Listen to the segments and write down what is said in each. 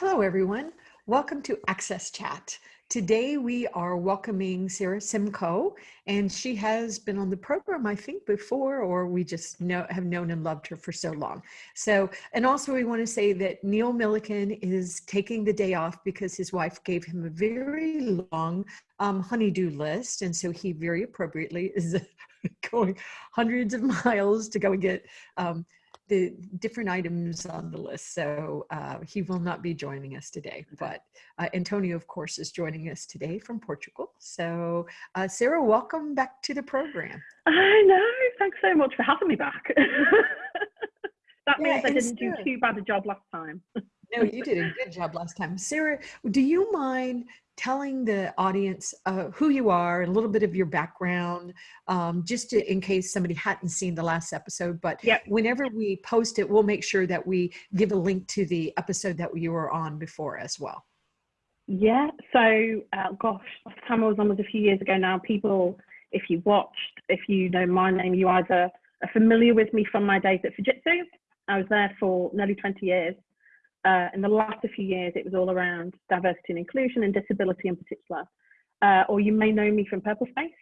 Hello, everyone. Welcome to Access Chat. Today we are welcoming Sarah Simcoe, and she has been on the program, I think, before, or we just know have known and loved her for so long. So, and also we want to say that Neil Milliken is taking the day off because his wife gave him a very long um, honeydew list, and so he very appropriately is going hundreds of miles to go and get um, the different items on the list. So uh, he will not be joining us today, but uh, Antonio, of course, is joining us today from Portugal. So uh, Sarah, welcome back to the program. I know. Thanks so much for having me back. that Yeah, means I didn't do too bad a job last time. No, you did a good job last time. Sarah, do you mind telling the audience uh, who you are, and a little bit of your background, um, just to, in case somebody hadn't seen the last episode? But Yep. whenever we post it, we'll make sure that we give a link to the episode that you were on before as well. Yeah. So, uh, gosh, last time I was on was a few years ago now. People, if you watched, if you know my name, you either are familiar with me from my days at Fujitsu. I was there for nearly 20 years. Uh, in the last few years, it was all around diversity and inclusion and disability in particular. Uh, or you may know me from PurpleSpace.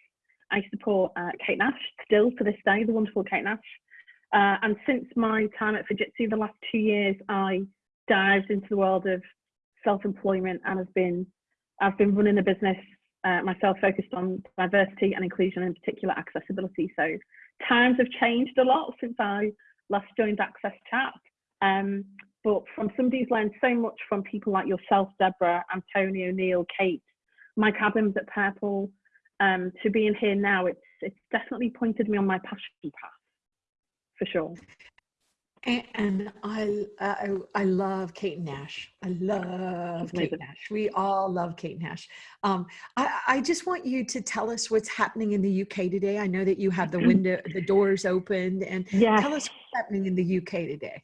I support uh, Kate Nash still to this day, the wonderful Kate Nash. Uh, and since my time at Fujitsu, the last two years, I dived into the world of self-employment and have been I've been running a business uh, myself focused on diversity and inclusion, in particular accessibility. So times have changed a lot since I last joined Access Chat. Um, but from somebody who's learned so much from people like yourself, Debra, Antonio, Neil, Kate, Mike Adams at Purple, um, to being here now, it's it's definitely pointed me on my passion path, for sure. And, I, I, I love Kate Nash. I love Kate Nash. We all love Kate Nash. Um, I, I just want you to tell us what's happening in the UK today. I know that you have the window, the doors opened, and Yeah. tell us what's happening in the UK today.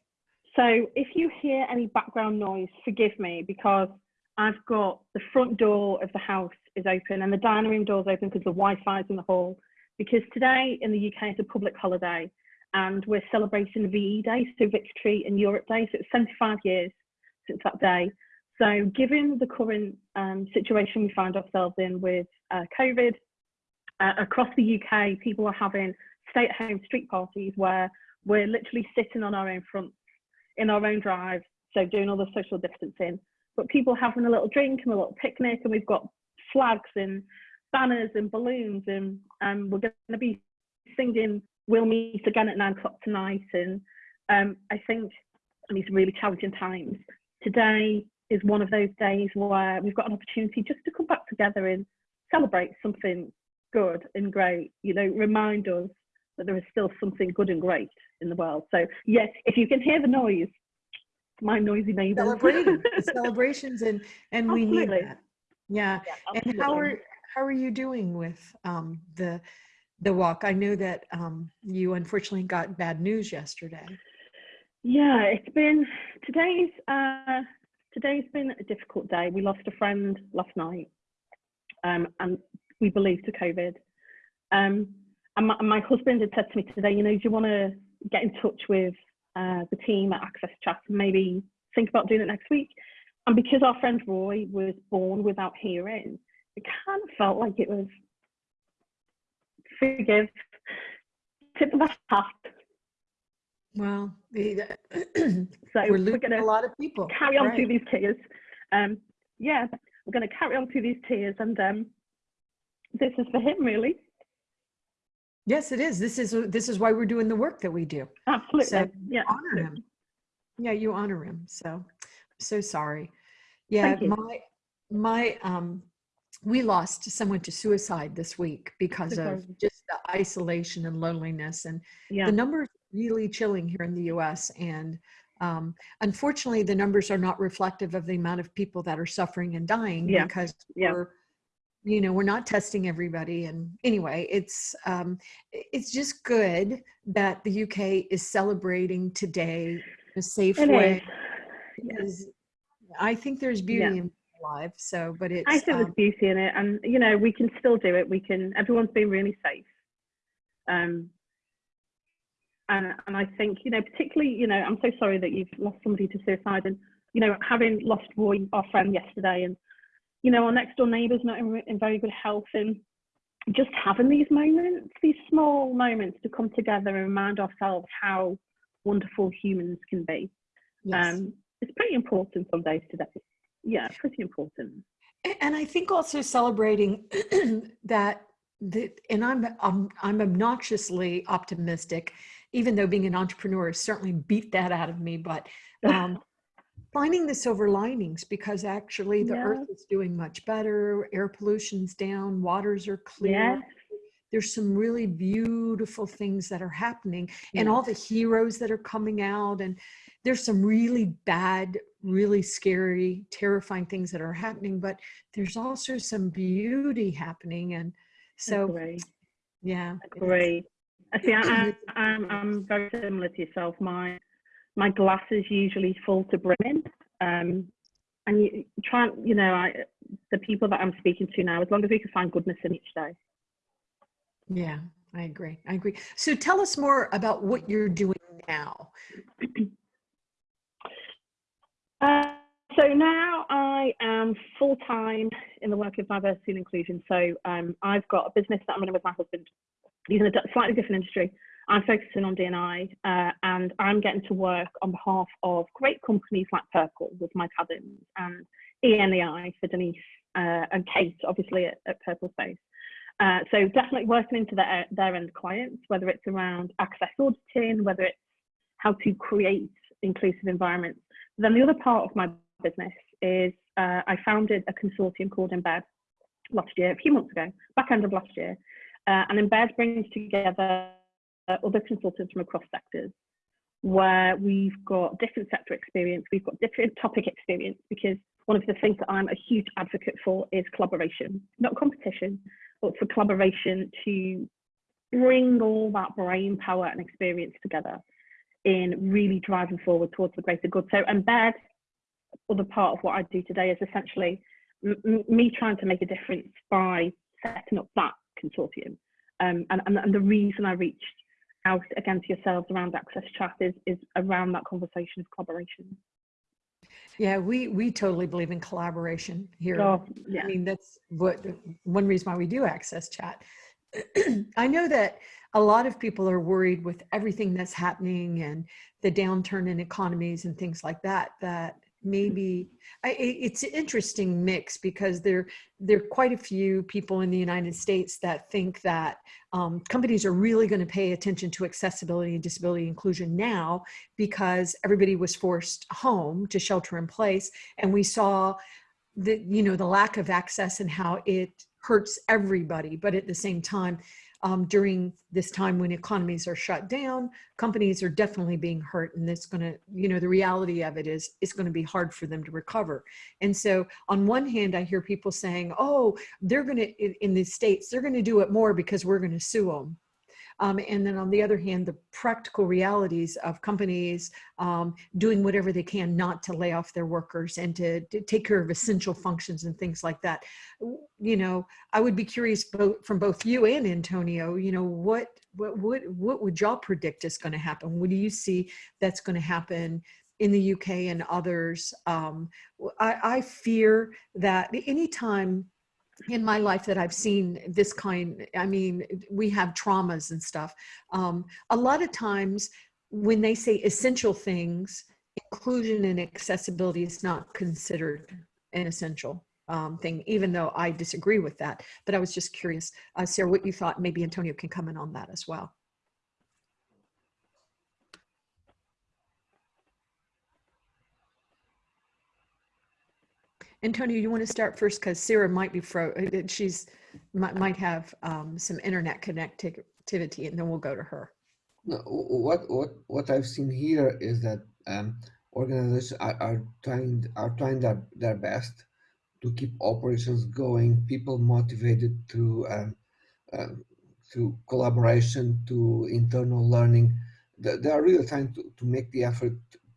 So if you hear any background noise, forgive me because I've got the front door of the house is open and the dining room door is open because the Wi-Fi is in the hall. Because today in the UK it's a public holiday and we're celebrating VE Day, so Victory in Europe Day. So it's 75 years since that day. So given the current um, situation we find ourselves in with uh, COVID, uh, across the UK, people are having stay-at-home street parties where we're literally sitting on our own front in our own drive, so doing all the social distancing. But people having a little drink and a little picnic, and we've got flags and banners and balloons, and um, we're going to be singing "We'll Meet Again at Nine O'clock Tonight." And um, I think in these really challenging times, today is one of those days where we've got an opportunity just to come back together and celebrate something good and great. You know, remind us that there is still something good and great in the world. So yes, if you can hear the noise, my noisy neighbours. Celebrating, celebrations, and and we need that. Yeah. Yeah, And how are how are you doing with um, the the walk? I know that um, you unfortunately got bad news yesterday. Yeah, it's been today's uh, today's been a difficult day. We lost a friend last night, um, and we believe to COVID. Um, and my, my husband had said to me today, you know, do you want to get in touch with uh, the team at Access Chat and maybe think about doing it next week? And because our friend Roy was born without hearing, it kind of felt like it was forgive, tip of the hat. Well, the, So we're we're losing a lot of people. carry on right. through these tears. Um, yeah, we're going to carry on through these tears, and um, this is for him, really. Yes, it is. This is this is why we're doing the work that we do. Absolutely. So, yeah. Honor him. Yeah, you honor him. So, I'm so sorry. Yeah, my my um, we lost someone to suicide this week because of just the isolation and loneliness, and Yeah. the numbers really chilling here in the U.S. And um, unfortunately, the numbers are not reflective of the amount of people that are suffering and dying Yeah. because Yeah. we're you know we're not testing everybody and anyway it's um it's just good that the uk is celebrating today in a safe It way is. Yeah. i think there's beauty in life so but it's I think there's um, beauty in it, and you know, we can still do it. We can. Everyone's been really safe. Um, and and I think you know, particularly, you know, I'm so sorry that you've lost somebody to suicide, and you know, having lost Roy, our friend, yesterday, and you know, our next door neighbour's not in, in very good health, and just having these moments, these small moments to come together and remind ourselves how wonderful humans can be. Yes. Um, it's pretty important some days today. Yeah, pretty important. And I think also celebrating that that and I'm, I'm I'm obnoxiously optimistic, even though being an entrepreneur has certainly beat that out of me. But um, finding the silver linings because actually the yeah. earth is doing much better, air pollution's down, waters are clear. Yeah. There's some really beautiful things that are happening, and all the heroes that are coming out, and there's some really bad, really scary, terrifying things that are happening, but there's also some beauty happening. And so, Great. yeah. Great. I see, I, I'm, I'm very similar to yourself. My, my glass is usually full to brimming. Um, and you try, you know, I, the people that I'm speaking to now, as long as we can find goodness in each day. Yeah, I agree. I agree. So tell us more about what you're doing now. Uh, so now I am full time in the work of diversity and inclusion. So um, I've got a business that I'm running with my husband. He's in a slightly different industry. I'm focusing on D&I uh, and I'm getting to work on behalf of great companies like Purple with Mike Adams and ENEI for Denise uh, and Kate, obviously at, at PurpleSpace. Uh, so definitely working into their, their end clients, whether it's around access auditing, whether it's how to create inclusive environments then the other part of my business is uh, I founded a consortium called Embed last year, a few months ago, back end of last year. Uh, and Embed brings together other consultants from across sectors where we've got different sector experience, we've got different topic experience, because one of the things that I'm a huge advocate for is collaboration, not competition, but for collaboration to bring all that brain power and experience together in really driving forward towards the greater good. So embed, other part of what I do today is essentially me trying to make a difference by setting up that consortium. Um, and, and, and, the reason I reached out again to yourselves around Access Chat is, is around that conversation of collaboration. Yeah, we we totally believe in collaboration here. Oh, yeah. I mean, that's what one reason why we do Access Chat. I know that a lot of people are worried with everything that's happening and the downturn in economies and things like that, that maybe I, it's an interesting mix because there there are quite a few people in the United States that think that um, companies are really going to pay attention to accessibility and disability inclusion now because everybody was forced home to shelter in place. And we saw the you know the lack of access and how it hurts everybody but at the same time um, during this time when economies are shut down, companies are definitely being hurt and it's gonna, you know, the reality of it is it's gonna be hard for them to recover. And so on one hand, I hear people saying, oh, they're gonna, in the States, they're gonna do it more because we're gonna sue them. Um, and then on the other hand, the practical realities of companies um, doing whatever they can not to lay off their workers and to, to, take care of essential functions and things like that. You know, I would be curious both from both you and Antonio, you know, what, what, what, what would y'all predict is going to happen? What do you see that's going to happen in the UK and others? Um, I, I fear that anytime in my life that I've seen this kind, I mean, we have traumas and stuff. Um, a lot of times when they say essential things, inclusion and accessibility is not considered an essential um, thing, even though I disagree with that. But I was just curious, uh, Sarah, what you thought, maybe Antonio can comment on that as well. Antonio, you want to start first because Sarah might be fro. Uh, she's might, might have um, some internet connectivity, and then we'll go to her. No, what what what I've seen here is that um, organizations are, are trying are trying their, their best to keep operations going, people motivated through um, uh, through collaboration, to internal learning. They, they are really trying to, to make the effort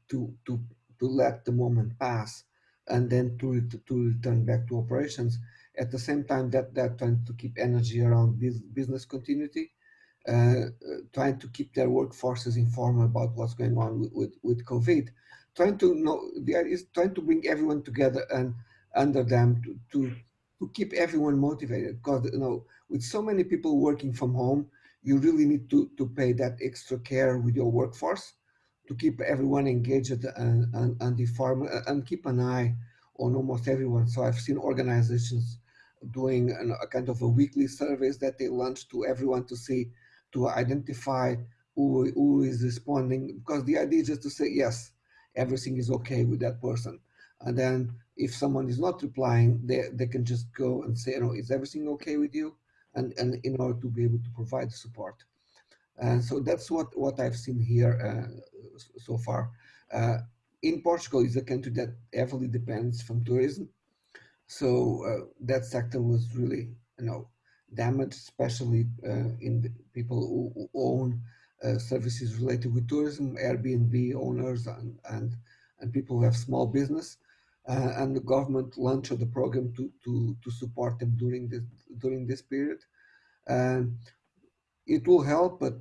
to to to let the moment pass and then to, to return back to operations. At the same time that they're trying to keep energy around business continuity uh, trying to keep their workforces informed about what's going on with, with, with COVID, trying to know, the idea is trying to bring everyone together and under them to, to, to keep everyone motivated. Because, you know, with so many people working from home, you really need to, to pay that extra care with your workforce to keep everyone engaged and, and, and informed and keep an eye on almost everyone. So I've seen organizations doing an, a kind of a weekly surveys that they launch to everyone to see, to identify who, who is responding, because the idea is just to say, yes, everything is okay with that person. And then if someone is not replying, they, they can just go and say, you know, is everything okay with you? And, and in order to be able to provide support. And so that's what, what I've seen here uh, so far. Uh, in Portugal is a country that heavily depends from tourism. So uh, that sector was really, you know, damaged, especially in the people who, who own uh, services related with tourism, Airbnb owners and, and, and people who have small business. Uh, and the government launched the program to, to, to support them during this, during this period. And it will help, but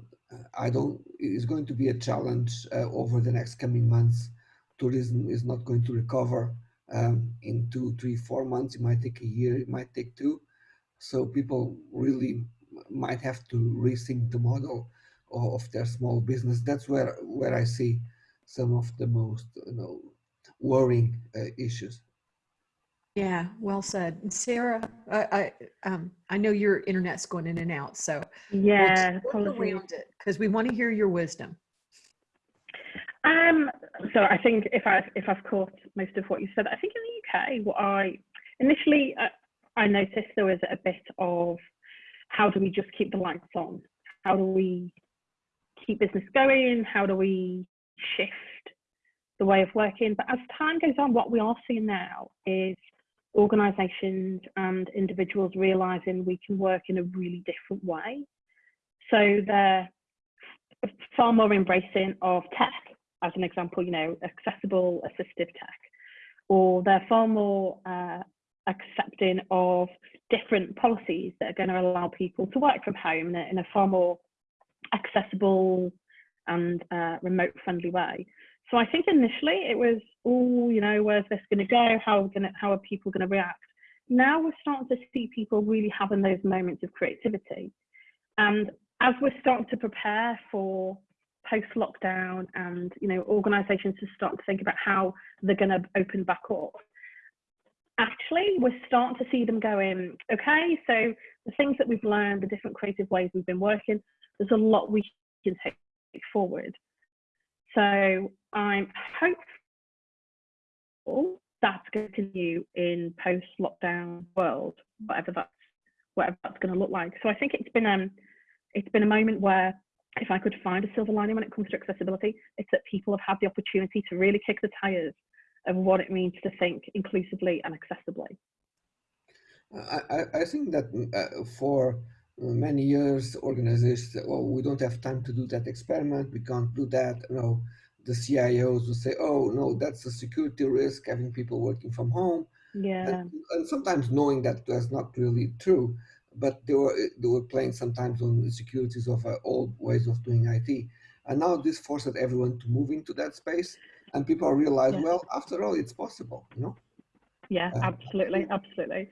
I don't, it's going to be a challenge uh, over the next coming months. Tourism is not going to recover um, in two, three, four months. It might take a year, it might take two. So people really might have to rethink the model of their small business. That's where, where I see some of the most you know, worrying uh, issues. Yeah, well said. Sarah, I, I, um, I know your internet's going in and out, so Yeah, we'll around it because we want to hear your wisdom. Um, so I think if I if I've caught most of what you said, I think in the UK, what I initially uh, I noticed there was a bit of how do we just keep the lights on? How do we keep business going? How do we shift the way of working? But as time goes on, what we are seeing now is organisations and individuals realising we can work in a really different way. So they're far more embracing of tech as an example, you know, accessible assistive tech, or they're far more uh, accepting of different policies that are going to allow people to work from home in a, far more accessible and uh, remote friendly way. So I think initially it was, oh, you know, where's this going to go? How are, gonna, how are people going to react? Now we're starting to see people really having those moments of creativity. And as we're starting to prepare for post lockdown and you know organizations to start to think about how they're going to open back up actually we're starting to see them going okay so the things that we've learned the different creative ways we've been working there's a lot we can take forward so i'm hopeful that's going to continue in post lockdown world whatever that's whatever that's going to look like so i think it's been um it's been a moment where if I could find a silver lining when it comes to accessibility, it's that people have had the opportunity to really kick the tires of what it means to think inclusively and accessibly. I, I think that uh, for many years, organizations well, we don't have time to do that experiment. We can't do that. You know, the CIOs will say, oh, no, that's a security risk, having people working from home. Yeah. And, and sometimes knowing that that's not really true but they were they were playing sometimes on the securities of uh, old ways of doing IT. And now this forced everyone to move into that space, and people realize, Yeah. well, after all, it's possible, you know. Yeah, Uh, absolutely, absolutely.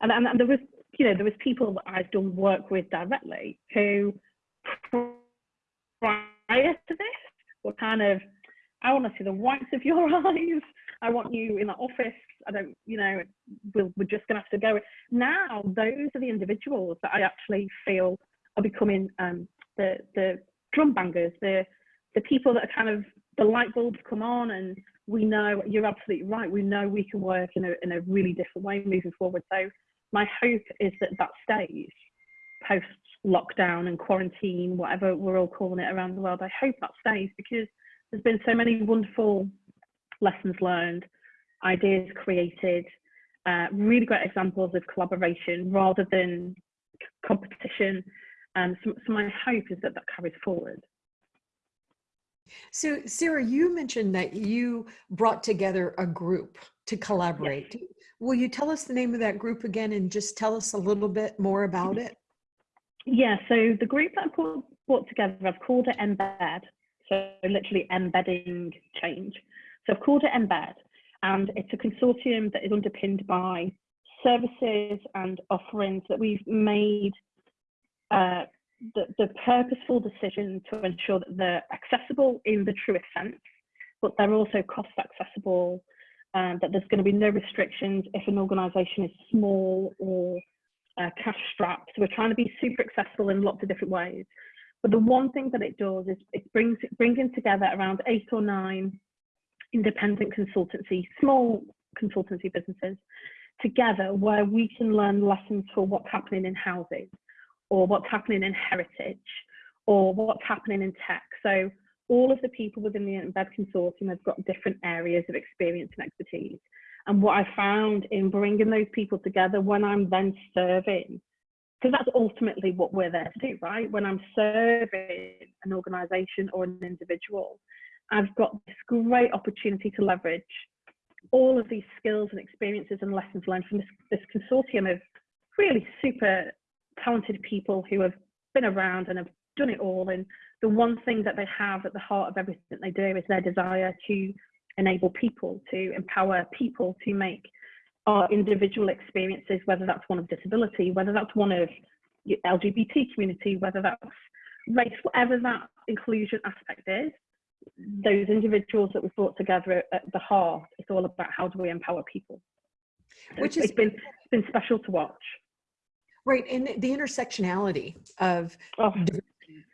And, and and there was, you know, there was people that I've done work with directly who prior to this were kind of, I want to see the whites of your eyes. I want you in the office. I don't, you know, we'll, we're just going to have to go. Now, those are the individuals that I actually feel are becoming um, the the drum bangers, the the people that are kind of the light bulbs come on, and we know you're absolutely right. We know we can work in a in a really different way moving forward. So my hope is that that stays post lockdown and quarantine, whatever we're all calling it around the world. I hope that stays because there's been so many wonderful lessons learned, ideas created, uh, really great examples of collaboration rather than competition. Um, so, so my hope is that that carries forward. So Sarah, you mentioned that you brought together a group to collaborate. Will you tell us the name of that group again and just tell us a little bit more about it? Yeah, so the group that I put brought together, I've called it Embed, so literally embedding change. So I've called it Embed, and it's a consortium that is underpinned by services and offerings that we've made uh, the, the purposeful decision to ensure that they're accessible in the truest sense, but they're also cost accessible, and that there's going to be no restrictions if an organisation is small or uh, cash strapped. So we're trying to be super accessible in lots of different ways. But the one thing that it does is it brings bringing together around eight or nine independent consultancy, small consultancy businesses together where we can learn lessons for what's happening in housing or what's happening in heritage or what's happening in tech. So all of the people within the Embed Consortium have got different areas of experience and expertise. And what I found in bringing those people together when I'm then serving, because that's ultimately what we're there to do, right? When I'm serving an organization or an individual, I've got this great opportunity to leverage all of these skills and experiences and lessons learned from this, this consortium of really super talented people who have been around and have done it all. And the one thing that they have at the heart of everything they do is their desire to enable people, to empower people to make our individual experiences, whether that's one of disability, whether that's one of LGBT community, whether that's race, whatever that inclusion aspect is, those individuals that we've brought together at the heart, it's all about how do we empower people. Which is been, been special to watch. Right, and the intersectionality of Oh,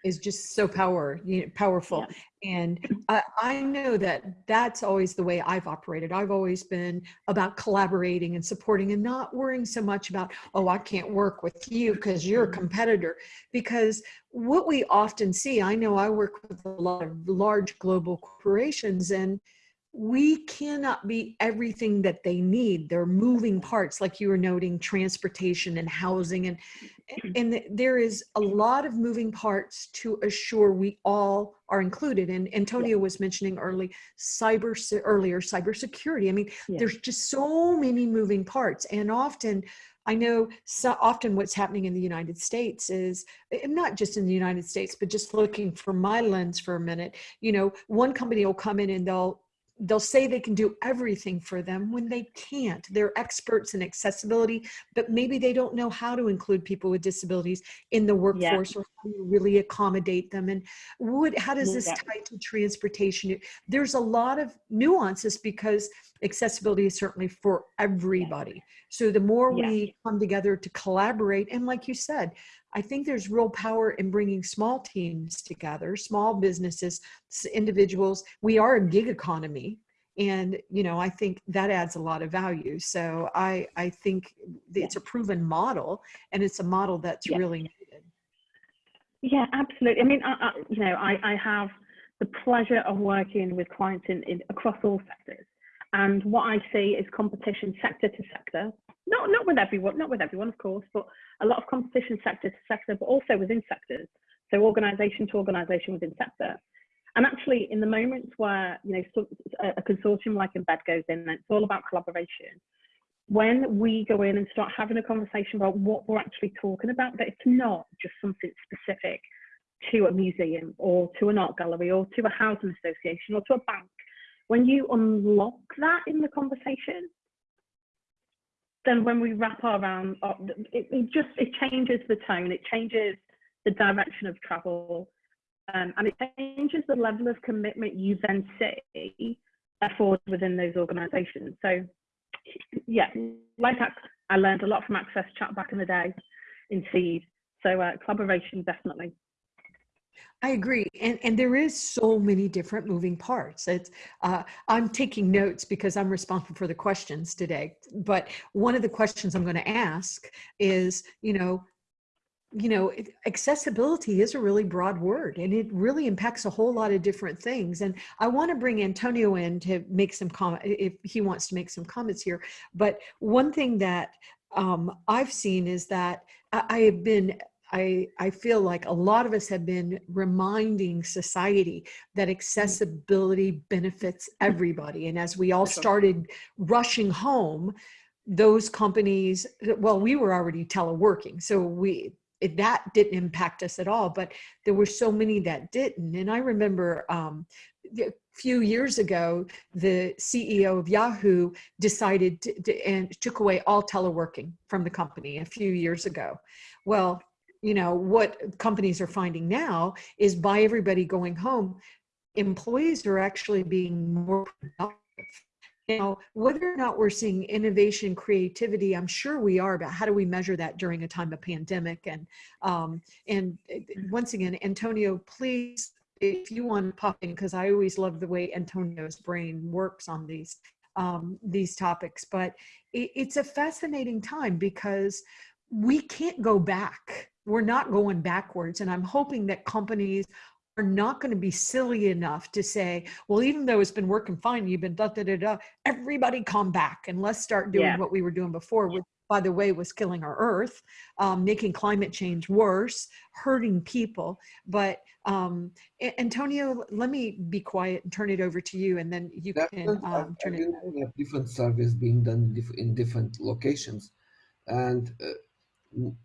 is just so power, you know, powerful. And I, I know that that's always the way I've operated. I've always been about collaborating and supporting and not worrying so much about, oh, I can't work with you because you're a mm-hmm. competitor. Because what we often see, I know I work with a lot of large global corporations and we cannot be everything that they need. They're moving parts, like you were noting, transportation and housing, and and there is a lot of moving parts to assure we all are included. And Antonio was mentioning early cyber earlier cybersecurity. I mean, Yeah. there's just so many moving parts, and often. I know so often what's happening in the United States is eh, not just in the United States, but just looking from my lens for a minute, you know, one company will come in and they'll they'll say they can do everything for them when they can't. They're experts in accessibility, but maybe they don't know how to include people with disabilities in the workforce or how to really accommodate them. And what, how does this Yeah. tie to transportation? There's a lot of nuances because accessibility is certainly for everybody. So the more Yeah. we come together to collaborate, and like you said, I think there's real power in bringing small teams together, small businesses, individuals. We are a gig economy. And, you know, I think that adds a lot of value. So I, I think Yeah. it's a proven model and it's a model that's Yeah. really needed. Yeah, absolutely. I mean, I, I, you know, I, I have the pleasure of working with clients in, in across all sectors, and what I see is competition sector to sector. Not not with everyone, not with everyone, of course, but a lot of competition sector to sector, but also within sectors. So organisation to organisation within sector. And actually, in the moments where you know so, a, consortium like Embed goes in, it's all about collaboration. When we go in and start having a conversation about what we're actually talking about, that it's not just something specific to a museum or to an art gallery or to a housing association or to a bank, when you unlock that in the conversation, then when we wrap our around, it, it just it changes the tone, it changes the direction of travel, um, and it changes the level of commitment you then see afford within those organisations. So, yeah, like I, I learned a lot from Access Chat back in the day in Seed. So uh, collaboration definitely. I agree. And, and there is so many different moving parts. It's, uh, I'm taking notes because I'm responsible for the questions today. But one of the questions I'm going to ask is, you know, you know, accessibility is a really broad word and it really impacts a whole lot of different things. And I want to bring Antonio in to make some comment if he wants to make some comments here. But one thing that um, I've seen is that I, I have been I, I feel like a lot of us have been reminding society that accessibility benefits everybody. And as we all started rushing home, those companies, well, we were already teleworking. So we, it, that didn't impact us at all, but there were so many that didn't. And I remember um, a few years ago, the CEO of Yahoo decided to, to, and took away all teleworking from the company a few years ago. Well, you know, what companies are finding now is by everybody going home, employees are actually being more productive. Now, whether or not we're seeing innovation, creativity, I'm sure we are, but how do we measure that during a time of pandemic? And um, and uh, once again, Antonio, please, if you want to pop in, because I always love the way Antonio's brain works on these um, these topics. But it, it's a fascinating time because we can't go back. We're not going backwards, and I'm hoping that companies are not going to be silly enough to say, well, even though it's been working fine, you've been da da da da, everybody come back and let's start doing Yeah. what we were doing before, which by the way was killing our earth, um, making climate change worse, hurting people. But um, Antonio, let me be quiet and turn it over to you and then you That can um, turn I've it. been looking at different surveys being done in different locations, and uh, m-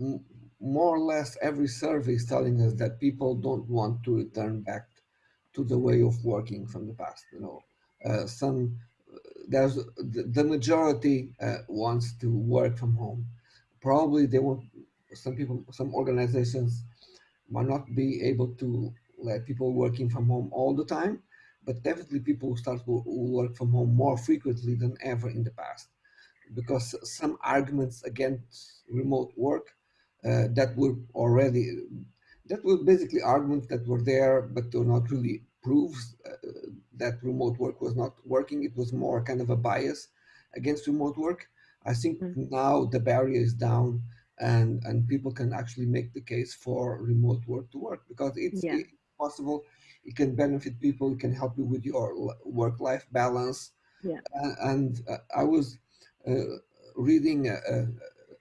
m- more or less every survey is telling us that people don't want to return back to the way of working from the past. You know, uh, some there's the, majority uh, wants to work from home. Probably they want some people, some organizations might not be able to let people working from home all the time, but definitely people start to work from home more frequently than ever in the past because some arguments against remote work that were already that were basically arguments that were there but were not really proofs uh, that remote work was not working it was more kind of a bias against remote work i think Mm. now the barrier is down and and people can actually make the case for remote work to work because it's, Yeah. possible it can benefit people it can help you with your work life balance Yeah. uh, and uh, I was uh, reading uh, uh,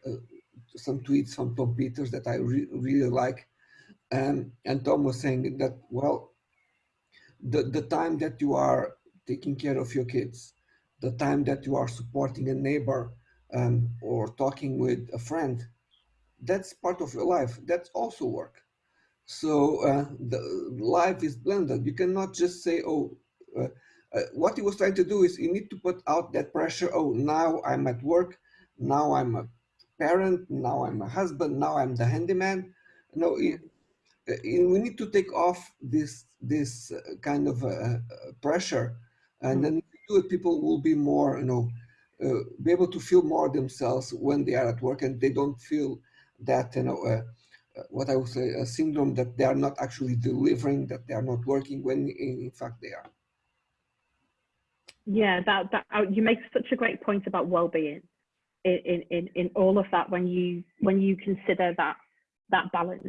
uh, some tweets from Tom Peters that I re- really like, um, and Tom was saying that well, the the time that you are taking care of your kids, the time that you are supporting a neighbor um, or talking with a friend, that's part of your life. That's also work. So uh, the life is blended. You cannot just say, "Oh." Uh, uh, what he was trying to do is you need to put out that pressure. Oh, now I'm at work. Now I'm a parent. Now I'm a husband. Now I'm the handyman. No, it, uh, we need to take off this this uh, kind of uh, uh, pressure, and Mm. then do it, people will be more, you know, uh, be able to feel more themselves when they are at work, and they don't feel that, you know, uh, uh, what I would say, a syndrome that they are not actually delivering, that they are not working when in, in fact they are. Yeah, that that uh, you make such a great point about well-being in, in, in, in all of that when you when you consider that that balance.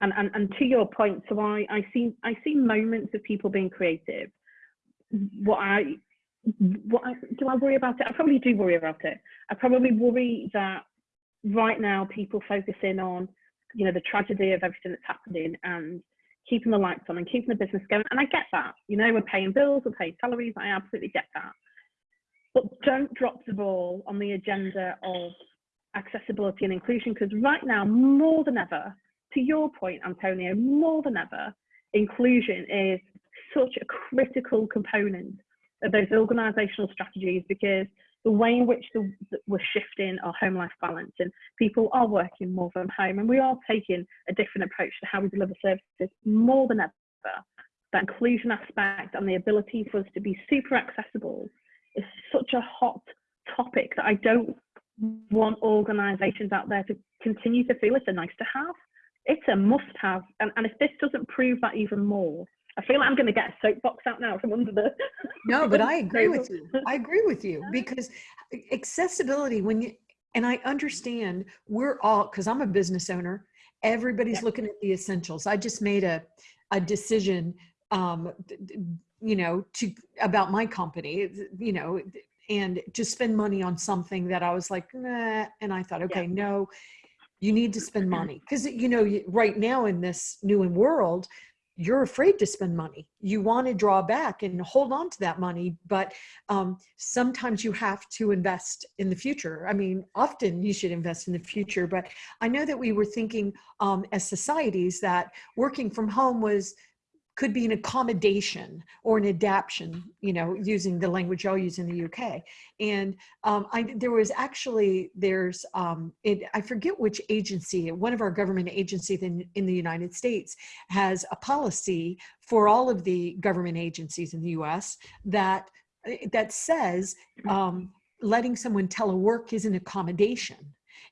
And, and and to your point, so I I see I see moments of people being creative. What I what I, do I worry about it? I probably do worry about it. I probably worry that right now people focusing on you know the tragedy of everything that's happening and keeping the lights on and keeping the business going. And I get that. You know, we're paying bills, we're paying salaries. I absolutely get that. But don't drop the ball on the agenda of accessibility and inclusion because right now, more than ever, to your point, Antonio, more than ever, inclusion is such a critical component of those organizational strategies because the way in which the, we're shifting our home life balance and people are working more from home and we are taking a different approach to how we deliver services more than ever. That inclusion aspect and the ability for us to be super accessible is such a hot topic that i don't want organizations out there to continue to feel it's a nice to have it's a must have and, and if this doesn't prove that even more I feel like I'm going to get a soapbox out now from under the. No, but I agree with you. I agree with you because accessibility, when you, and I understand we're all, because I'm a business owner, everybody's Yeah. looking at the essentials. I just made a, a decision, um, you know, to, about my company, you know, and to spend money on something that I was like, nah, and I thought, okay, no, you need to spend money. Because, you know, right now in this new world, you're afraid to spend money. You want to draw back and hold on to that money, but um, sometimes you have to invest in the future. I mean, often you should invest in the future, but I know that we were thinking um, as societies that working from home was could be an accommodation or an adaptation, you know, using the language I'll use in the UK. And um, I, there was actually, there's, um, it, I forget which agency, one of our government agencies in, in the United States has a policy for all of the government agencies in the US that, that says um, letting someone telework is an accommodation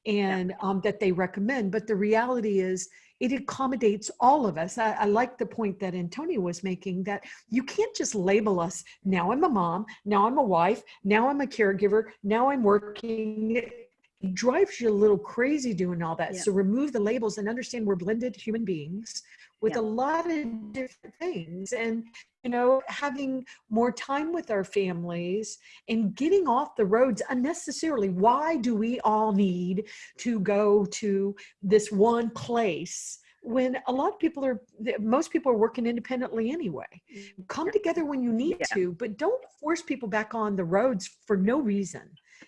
and um, that they recommend. But the reality is it accommodates all of us. I, I, like the point that Antonio was making that you can't just label us, now I'm a mom, now I'm a wife, now I'm a caregiver, now I'm working. It drives you a little crazy doing all that. Yeah. So remove the labels and understand we're blended human beings with Yeah. a lot of different things. And, you know, having more time with our families and getting off the roads unnecessarily. Why do we all need to go to this one place when a lot of people are most people are working independently anyway mm, come together when you need Yeah. to but don't force people back on the roads for no reason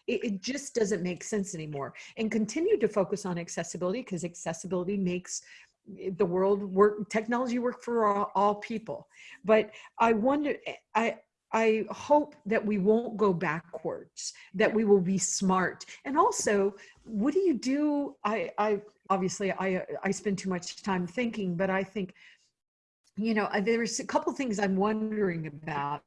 it, it just doesn't make sense anymore and continue to focus on accessibility because accessibility makes the world work technology work for all, all people but i wonder i I hope that we won't go backwards, that we will be smart. And also, what do you do? I, I obviously I, I spend too much time thinking, but I think, you know, there's a couple things I'm wondering about.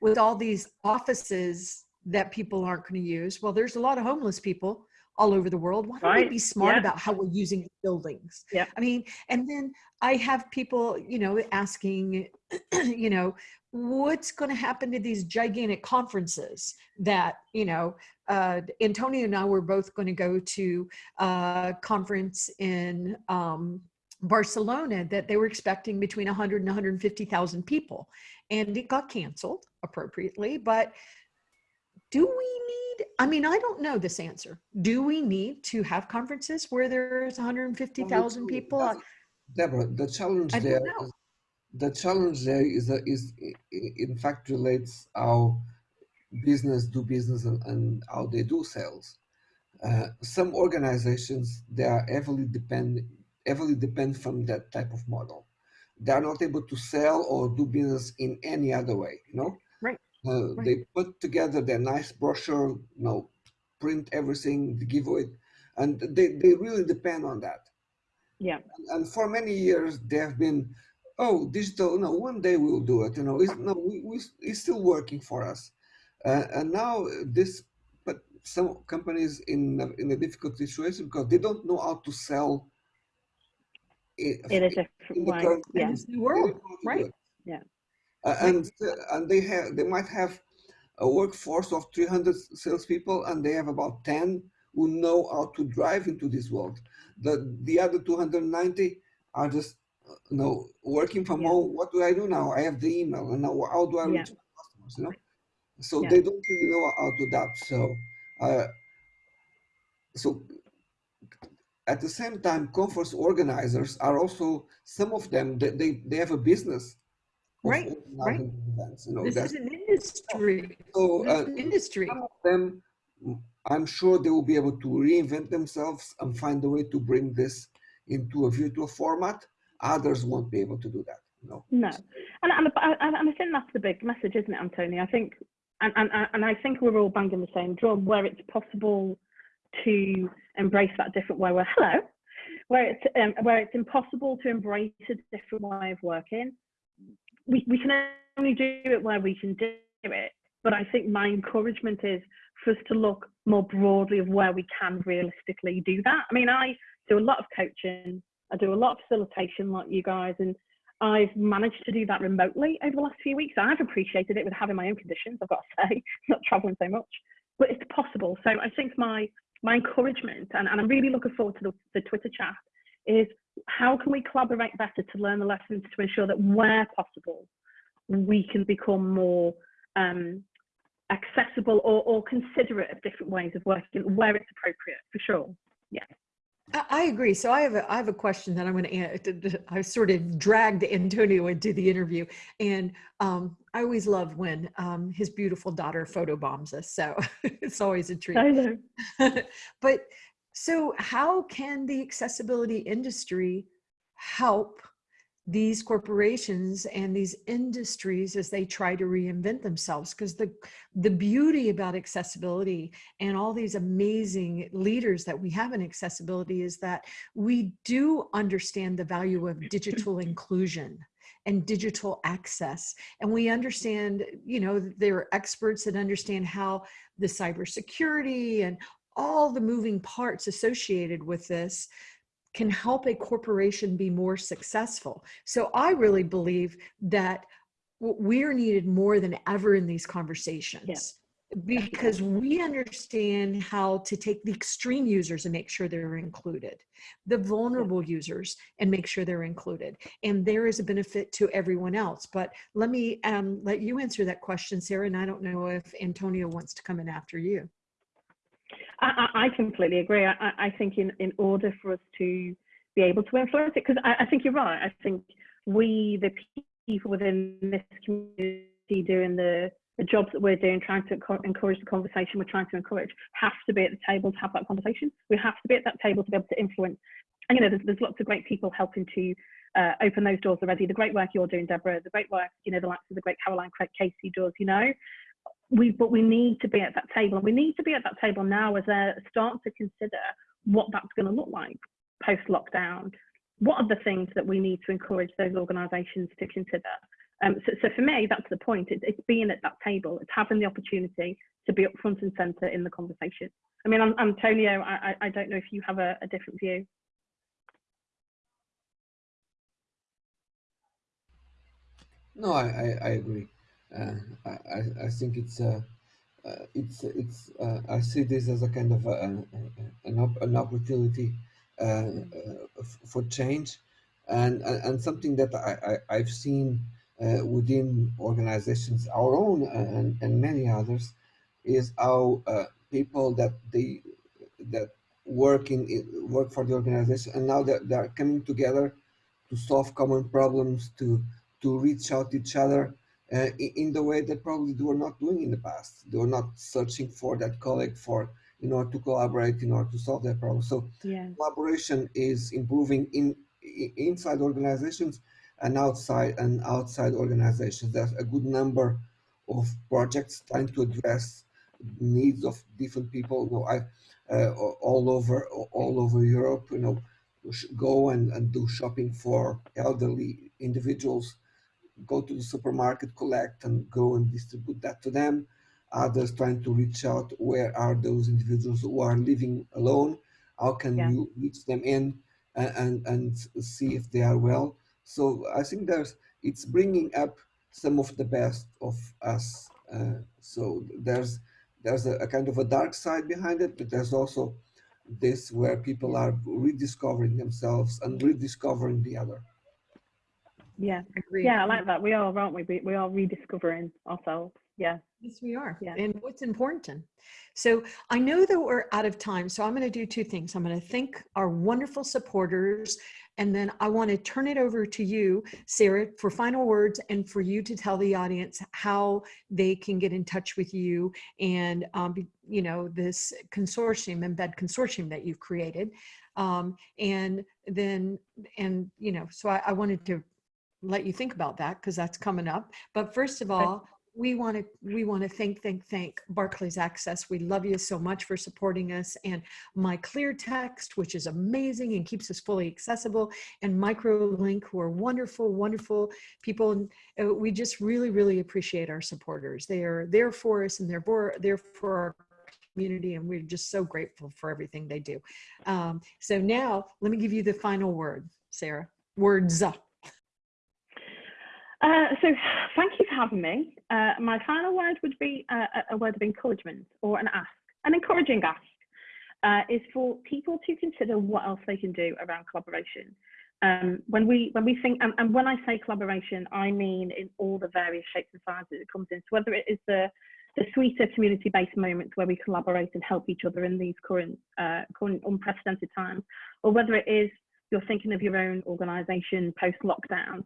With all these offices that people aren't going to use? Well, there's a lot of homeless people all over the world. Why don't we be smart yeah. about how we're using buildings? Yeah. I mean, and then I have people, you know, asking, you know, what's going to happen to these gigantic conferences that, you know, uh, Antonio and I were both going to go to a conference in um, Barcelona that they were expecting between 100 and 150,000 people. And it got canceled appropriately. But do we need, I mean, I don't know this answer. Do we need to have conferences where there's 150,000 people? Debra, the challenge there the challenge there is is in fact relates how business do business and, and how they do sales. Uh, some organizations they are heavily depend heavily depend from that type of model. They are not able to sell or do business in any other way. You know, uh, right. they put together their nice brochure, you know, print everything, give it, and they, they really depend on that Yeah. and for many years they have been oh digital no one day we'll do it you know it's no we, we it's still working for us uh, and now this but some companies in a- in a difficult situation because they don't know how to sell it, In a in different the way. current Yeah. new world, don't know how to do right? Yeah. Uh, and and they have they might have a workforce of 300 salespeople and they have about 10 who know how to drive into this world. The the other 290 are just uh, you know working from Yeah. home. What do I do now? I have the email and now how do I Yeah. reach my customers? You know, so Yeah. they don't really know how to adapt. So uh, so at the same time, conference organizers are also some of them they they, they have a business. Right, right. Events, you know, This is an industry. so uh, an industry. some of them, I'm sure they will be able to reinvent themselves and find a way to bring this into a virtual format. Others won't be able to do that. Know. No, and and, and and I think that's the big message, isn't it, Antonio? I think, and and and I think we're all banging the same drum where it's possible to embrace that different way. Where hello, where it's um, where it's impossible to embrace a different way of working. We we can only do it where we can do it. But I think my encouragement is for us to look more broadly of where we can realistically do that. I mean, I do a lot of coaching. I do a lot of facilitation, like you guys, and I've managed to do that remotely over the last few weeks. I've appreciated it with having my own conditions, I've got to say, not traveling so much, but it's possible. So I think my my encouragement, and, and I'm really looking forward to the, the Twitter chat, is how can we collaborate better to learn the lessons to ensure that where possible, we can become more um, accessible or, or considerate of different ways of working where it's appropriate, for sure. Yeah. I, agree. So I have a, I have a question that I'm going to, I sort of dragged Antonio into the interview and um, I always love when um, his beautiful daughter photobombs us. So it's always a treat. I know. but so how can the accessibility industry help these corporations and these industries as they try to reinvent themselves? Because the the beauty about accessibility and all these amazing leaders that we have in accessibility is that we do understand the value of digital inclusion and digital access. And we understand you know there are experts that understand how the cybersecurity and all the moving parts associated with this can help a corporation be more successful. So I really believe that we're needed more than ever in these conversations. Yeah because we understand how to take the extreme users and make sure they're included the vulnerable users and make sure they're included and there is a benefit to everyone else. But let me um, let you answer that question sarah and i don't know if antonio wants to come in after you I, I completely agree. I, I, think in, in order for us to be able to influence it, because I, I think you're right. I think we, the people within this community doing the, the jobs that we're doing, trying to encourage the conversation we're trying to encourage, have to be at the table to have that conversation. We have to be at that table to be able to influence. And you know, there's, there's lots of great people helping to uh, open those doors already. The great work you're doing, Debra, the great work, you know, the likes of the great Caroline Craig Casey does, you know, we but we need to be at that table and we need to be at that table now as they start to consider what that's going to look like post lockdown what are the things that we need to encourage those organizations to consider? Um, so, so, for me that's the point. It's, it's, being at that table. It's having the opportunity to be up front and center in the conversation. I mean antonio i, I don't know if you have a, a different view. No i i, I agree Uh, I, I think it's uh, uh, it's it's uh, I see this as a kind of a, an, op an opportunity uh, for change. And and something that I, I have seen within organizations our own and, and many others is how people that they that work in work for the organization and now that they're coming together to solve common problems to to reach out to each other uh, in the way that probably they were not doing in the past. They were not searching for that colleague for in order to collaborate in order to solve that problem. So yeah. collaboration is improving in, in inside organizations and outside and outside organizations. There's a good number of projects trying to address needs of different people. You know, I uh, all over all over Europe. You know, go and, and do shopping for elderly individuals go to the supermarket, collect and go and distribute that to them. Others trying to reach out, where are those individuals who are living alone? How can yeah. you reach them in and, and, and see if they are well? So I think there's, it's bringing up some of the best of us. Uh, so there's, there's a, a kind of a dark side behind it, but there's also this where people are rediscovering themselves and rediscovering the other. Yeah. Agreed. Yeah, I like that. We are, aren't we? we? We are rediscovering ourselves. Yeah. Yes, we are. Yeah. And what's important. So I know that we're out of time. So I'm going to do two things. I'm going to thank our wonderful supporters. And then I want to turn it over to you, Sarah, for final words and for you to tell the audience how they can get in touch with you and, um, you know, this consortium, embed consortium that you've created. Um, and then, and, you know, so I, I wanted to let you think about that because that's coming up. But first of all, we want to we want to thank thank thank Barclays Access. We love you so much for supporting us and MyClearText, which is amazing and keeps us fully accessible, and MicroLink, who are wonderful, wonderful people. Uh, we just really, really appreciate our supporters. They are there for us and they're for, there for our community and we're just so grateful for everything they do. Um, so now let me give you the final word, Sarah. Words. Uh, so thank you for having me. Uh, my final word would be uh, a word of encouragement or an ask, an encouraging ask, uh, is for people to consider what else they can do around collaboration. Um, when we when we think and, and, when I say collaboration, I mean in all the various shapes and sizes it comes in. So whether it is the the sweeter community-based moments where we collaborate and help each other in these current, current unprecedented times, or whether it is you're thinking of your own organisation post-lockdown,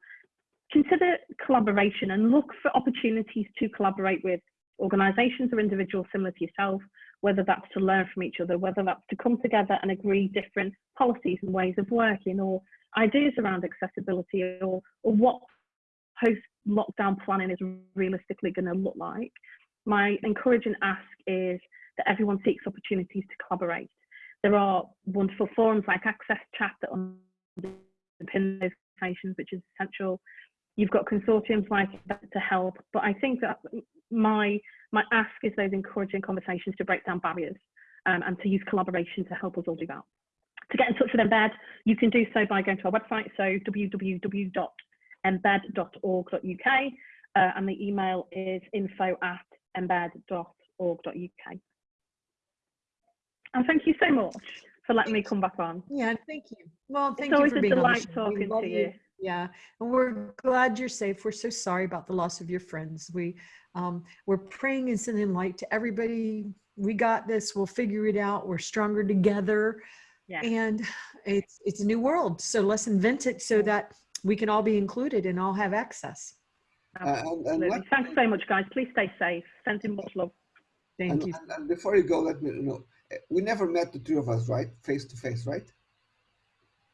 consider collaboration and look for opportunities to collaborate with organisations or individuals similar to yourself, whether that's to learn from each other, whether that's to come together and agree different policies and ways of working or ideas around accessibility or, or what post-lockdown planning is realistically going to look like. My encouraging ask is that everyone seeks opportunities to collaborate. There are wonderful forums like Access Chat that underpin those conversations, which is essential. You've got consortiums like that to help, but I think that my my ask is those encouraging conversations to break down barriers um, and to use collaboration to help us all do that. To get in touch with Embed, you can do so by going to our website, so www.embed.org.uk, uh, and the email is info at embed.org.uk. And thank you so much for letting me come back on. Yeah, thank you. Well, thank it's you always for a being on the delight talking to you. Yeah, and we're glad you're safe. We're so sorry about the loss of your friends. We um, we're praying and sending light to everybody. We got this. We'll figure it out. We're stronger together. Yeah. And it's it's a new world. So let's invent it so that we can all be included and all have access. Uh, and, and, Absolutely. Thanks so much, guys. Please stay safe. Sending much love. Thank and, you. and- and before you go, let me know. uh, We never met the three of us, right? Face to face, right?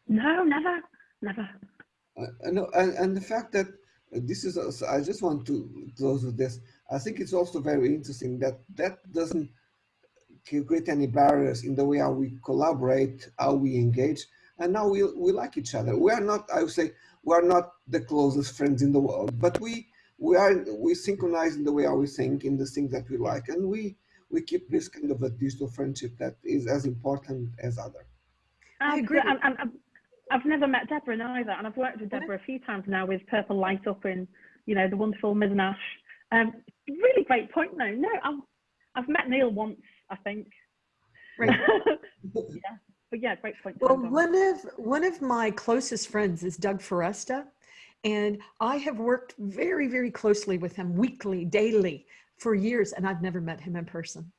No, never, never. Uh, and, no, and, and the fact that uh, this is, also, I just want to close with this. I think it's also very interesting that that doesn't create any barriers in the way how we collaborate, how we engage, and now we, we like each other. We are not, I would say, we are not the closest friends in the world, but we we are we synchronize in the way how we think, in the things that we like, and we we keep this kind of a digital friendship that is as important as other. I agree. And, and, and I've never met Debra neither, and I've worked with Debra a few times now with PurpleLightUp in, you know, the wonderful Mizanash. Um, really great point, though. No, I've, I've met Neil once, I think. Right. yeah, but yeah, great point. Well, one of one of my closest friends is Doug Foresta, and I have worked very, very closely with him weekly, daily for years, and I've never met him in person.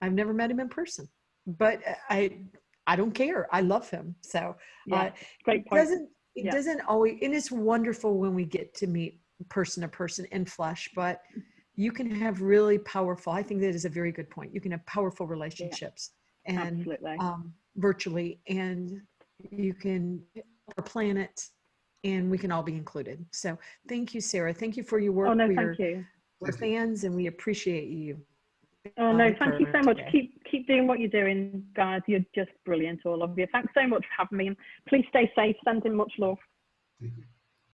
I've never met him in person, but I I don't care. I love him. So yeah, uh, great it point. doesn't it Yeah. doesn't always and it's wonderful when we get to meet person to person in flesh, but you can have really powerful. I think that is a very good point. You can have powerful relationships and um, virtually, and you can our planet, and we can all be included. So, thank you, Sarah. Thank you for your work. oh no, we thank are you. we're fans, and we appreciate you. Oh no, um, thank you so much. today. Keep keep doing what you're doing, guys. You're just brilliant, all of you. Thanks so much for having me. Please stay safe. Sending much love.